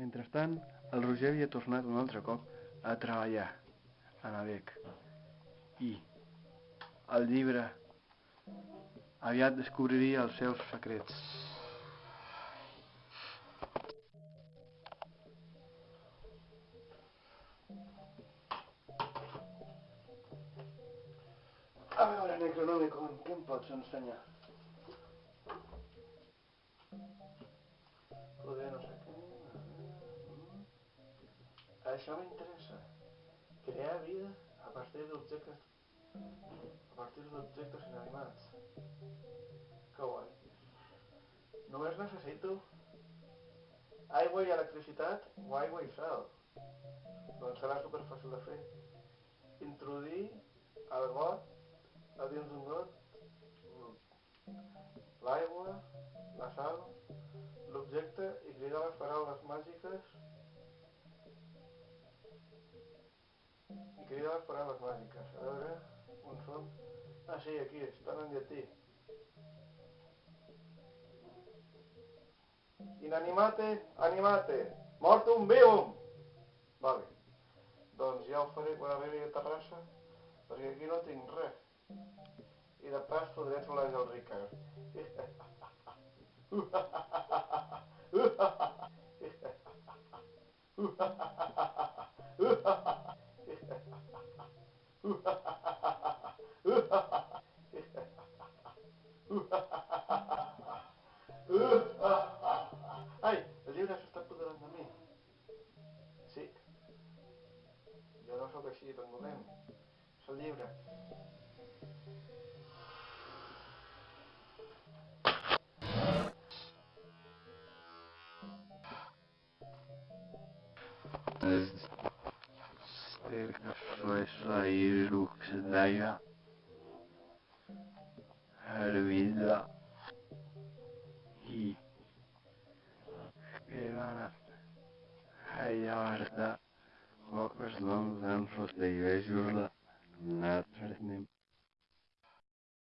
Mentrestant, el Roger havia tornat un altre cop a treballar a Nabec. I el llibre aviat descobriria els seus secrets. A veure, Necronomicon, què em pots ensenyar? Això m'interessa. Crear vida a partir d'objectes... a partir d'objectes inanimats. Que guai. Només necessito aigua i electricitat o aigua i sal. Doncs serà superfàcil de fer. Introduir el got a dins d'un got l'aigua, la sal, l'objecte i cridar les paraules màgiques i les paraules màgiques. A veure, on són? Ah, sí, aquí, estan en llatí. Inanimate, animate, mortum vivum. Vale. Doncs ja ho faré quan arribi a Terrassa, perquè aquí no tinc res. I de pas podré trobar el Ricard. Ai, el llibre s'està apoderant de mi. Sí. Jo no sóc així tan dolent. És el llibre. ter que foi sair o que se deia. A vida e chegar a yarda, o que os de igreja, na frente.